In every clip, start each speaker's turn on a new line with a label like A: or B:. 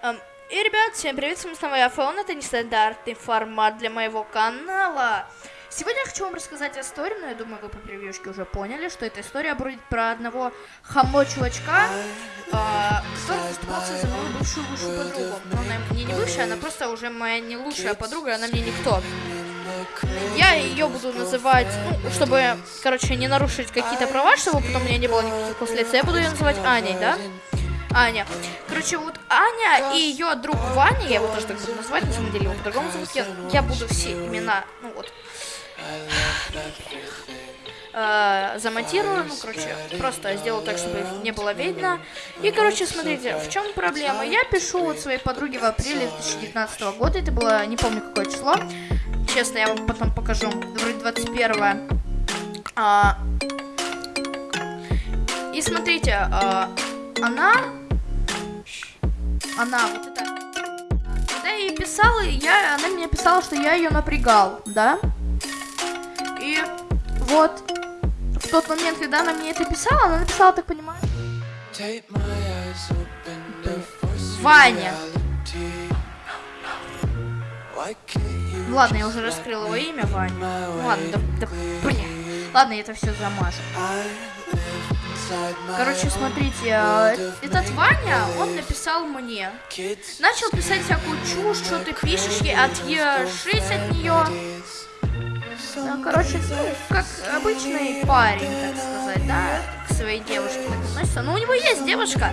A: Эм, и, ребят, всем привет, с вами снова я, Фаон, это нестандартный формат для моего канала. Сегодня я хочу вам рассказать историю, но я думаю, вы по превьюшке уже поняли, что эта история будет про одного хамо-чувачка, э, который заступался за мою бывшую лучшую подругу. Но она мне не бывшая, она просто уже моя не лучшая подруга, она мне никто. Я ее буду называть, ну, чтобы, короче, не нарушить какие-то права, чтобы потом у меня не было никаких последствий, я буду ее называть Аней, да? Аня. Короче, вот Аня и ее друг Ваня, я его тоже так буду называть, на самом деле его по-другому зовут, я, я буду все имена, ну вот, э, замонтирую, ну, короче, просто сделаю так, чтобы не было видно. И, короче, смотрите, в чем проблема? Я пишу вот своей подруге в апреле 2019 года, это было, не помню, какое число, честно, я вам потом покажу, вроде 21 а, И смотрите, а, она, она, вот это, когда я ей писала, я, она мне писала, что я ее напрягал, да? И вот в тот момент, когда она мне это писала, она написала, так понимаю, Ваня. Ладно, я уже раскрыл его имя, Ваня. Ладно, да, да блин. Ладно, я это все замажу. Короче, смотрите, э, этот Ваня, он написал мне. Начал писать всякую чушь, что ты пишешь ей, отъешись от нее. Ну, короче, ну, как обычный парень, так сказать, да, к своей девушке так относится. Но у него есть девушка.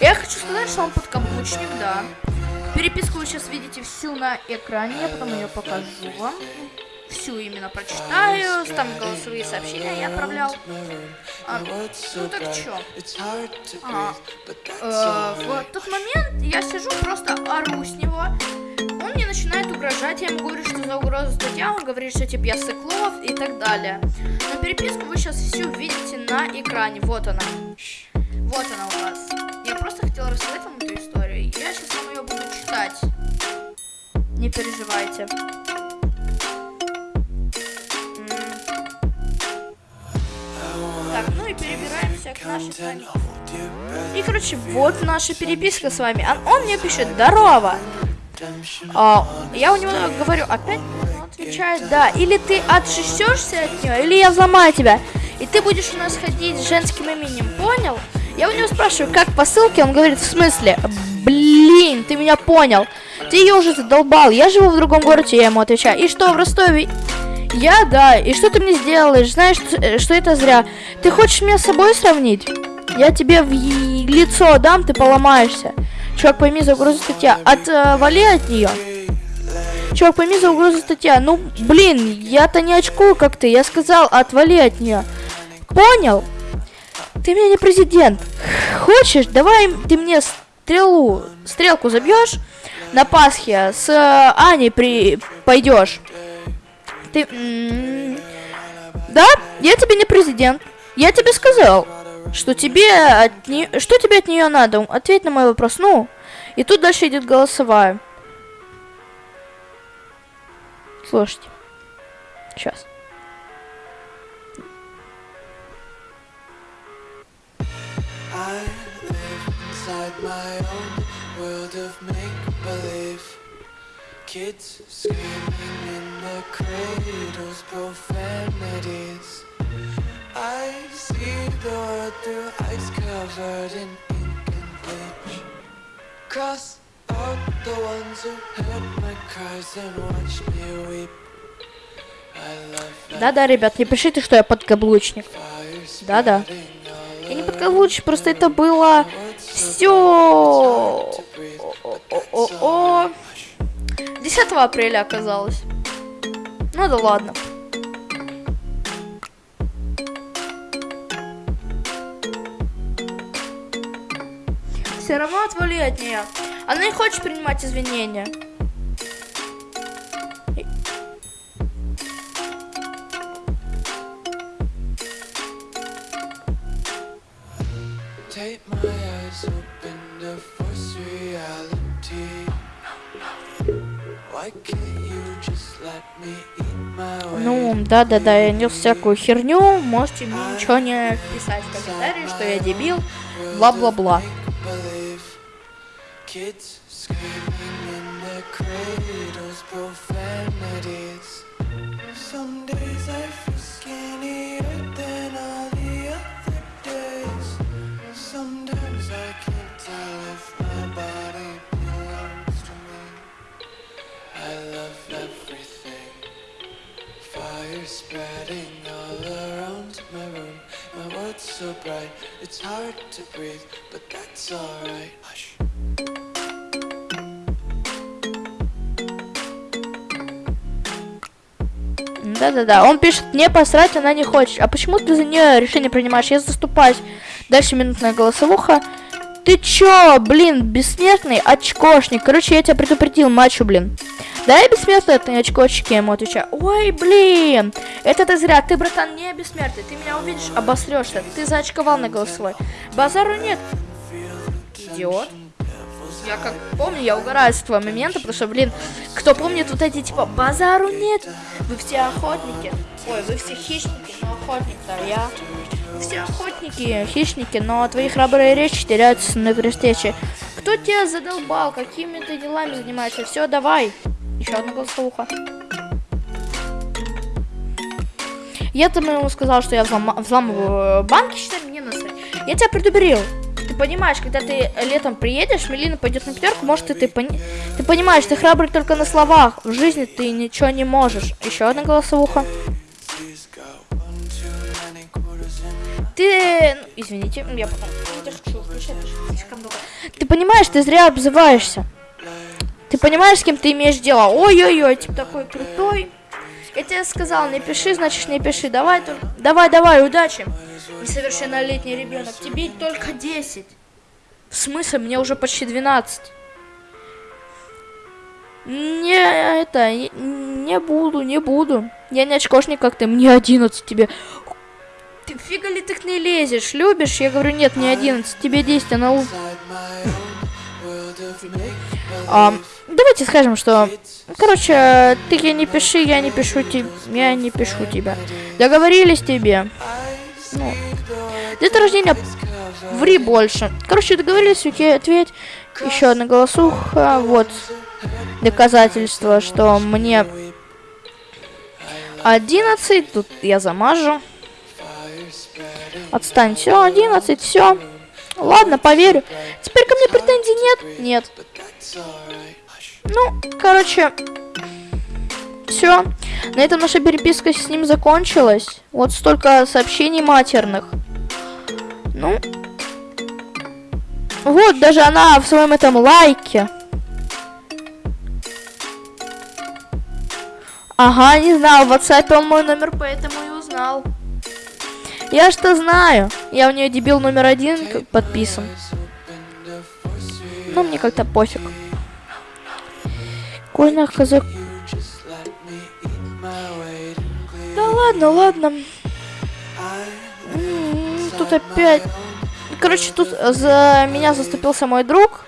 A: Я хочу сказать, что он подкаблучник, да. Переписку вы сейчас видите всю на экране, я потом ее покажу вам. Всю именно прочитаю, там голосовые сообщения я отправлял. А, ну так чё? А, э, в тот момент я сижу, просто ору с него. Он мне начинает угрожать, я ему говорю, что за угрозу статья, он говорит, что типа я сыклов и так далее. Но переписку вы сейчас всю видите на экране, вот она. Вот она у вас. Я просто хотела рассказать вам эту историю. Я сейчас вам ее буду читать. Не переживайте. И, короче, вот наша переписка с вами. Он, он мне пишет, здорово. А, я у него говорю, опять? Он отвечает, да. Или ты отшестешься от нее, или я взломаю тебя. И ты будешь у нас ходить с женским именем, понял? Я у него спрашиваю, как по ссылке, он говорит, в смысле? Блин, ты меня понял. Ты ее уже задолбал, я живу в другом городе, я ему отвечаю. И что, в Ростове? Я, да. И что ты мне сделаешь? Знаешь, что, что это зря. Ты хочешь меня с собой сравнить? Я тебе в лицо дам, ты поломаешься. Чувак, пойми за угрозу статья. Отвали от нее. Чувак, пойми за угрозу статья. Ну, блин, я-то не очкую, как ты. Я сказал, отвали от нее. Понял? Ты меня не президент. Хочешь, давай ты мне стрелу, стрелку забьешь на Пасхе с э, Аней при пойдешь. Ты... Да, я тебе не президент. Я тебе сказал, что тебе от не... что тебе от нее надо. Ответь на мой вопрос. Ну, и тут дальше идет голосовая. Слушайте. Сейчас. Kids screaming in the cradles, profanities. I see the world through ice covered in ink and bleach. Cross out the ones who heard my cries and watched me weep. Да-да, ребят, не пишите, что я подкаблучник. Да-да. Я не подкаблучник, просто это было все. О-о-о-о. 10 апреля оказалось. Ну да ладно. Все равно отвали от нее. Она не хочет принимать извинения. To force reality. Ну, да-да-да, я нес всякую херню, можете мне ничего не писать в комментарии, что я дебил, бла-бла-бла.
B: Kids screaming world's so bright, it's hard to breathe, but that's alright. Hush.
A: Да-да-да, он пишет, мне посрать, она не хочет. А почему ты за нее решение принимаешь? Я заступаюсь. Дальше минутная голосовуха. Ты чё, блин, бессмертный очкошник? Короче, я тебя предупредил, мачу, блин. Да, я бессмертный, это не очкочки, ему отвечаю. Ой, блин, это ты зря. Ты, братан, не бессмертный. Ты меня увидишь, обосрешься. Ты заочковал на голосовой. Базару нет. Идиот. Я как помню, я угораю с этого момента, потому что, блин, кто помнит вот эти, типа, базару нет, вы все охотники. Ой, вы все хищники, но охотник-то я. Все охотники, хищники, но твои храбрые речи теряются на встрече. Кто тебя задолбал? Какими ты делами занимаешься? Все, давай. Еще одна голосовуха. Я там ему сказал, что я взлом... взламываю банки, считай, мне насрать. Я тебя предупредил. Ты понимаешь, когда ты летом приедешь, Мелина пойдет на пятерку, может, ты, ты, пони... ты понимаешь, ты храбрый только на словах. В жизни ты ничего не можешь. Еще одна голосовуха. Ты... ну, Извините, я потом... Ты понимаешь, ты зря обзываешься. Ты понимаешь, с кем ты имеешь дело? Ой-ой-ой, типа такой крутой. Я тебе сказал, не пиши, значит не пиши. Давай, только... давай, давай, удачи. Несовершеннолетний ребенок, тебе только 10. В смысле, мне уже почти 12. Не, это, не, не буду, не буду. Я не очкошник, как ты, мне 11 тебе. Ты фига ли ты к ней лезешь? Любишь? Я говорю, нет, не 11, тебе 10, она... у- давайте скажем, что... Короче, ты не пиши, я не пишу тебе, я не пишу тебя. Договорились тебе. Ну, день рождения ври больше. Короче, договорились, окей, ответь. Еще одна голосуха, вот. Доказательство, что мне 11, тут я замажу. Отстань, все, 11, все. Ладно, поверю. Теперь ко мне претензий нет? Нет. Ну, короче, все. На этом наша переписка с ним закончилась. Вот столько сообщений матерных. Ну. Вот, даже она в своем этом лайке. Ага, не знал. В WhatsApp он мой номер, поэтому и узнал. Я что знаю. Я у нее дебил номер один подписан. Но мне как-то пофиг.
B: In clear.
A: Да ладно, ладно. Тут опять... Короче, тут за меня заступился мой друг.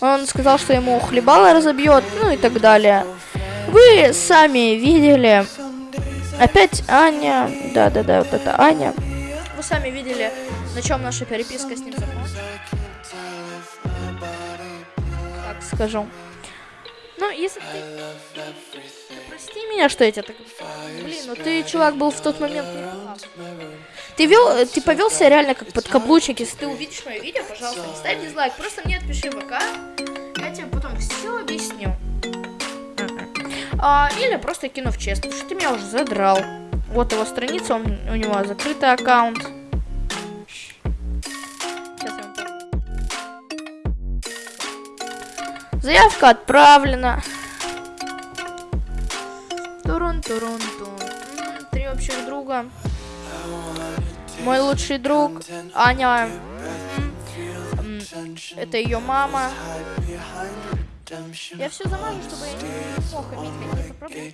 A: Он сказал, что ему хлебало разобьет, ну и так далее. Вы сами видели. Опять Аня. Да-да-да, вот это Аня. Вы сами видели, на чем наша переписка с ним закончилась. Так скажу. Если ты... Прости меня, что я тебя так... Блин, ну ты, чувак, был в тот момент. Ты вел, ты повел себя реально как подкаблучник. Если ты увидишь мое видео, пожалуйста, не ставь дизлайк. Просто мне отпиши в ВК. Я тебе потом все объясню. А, или просто кину в чест, потому что ты меня уже задрал. Вот его страница, он, у него закрытый аккаунт. Заявка отправлена. Турун, турун, тун. М, Три общих друга. Мой лучший друг Аня. Это ее мама. Я все замажу, чтобы я не мог иметь какие-то проблемы.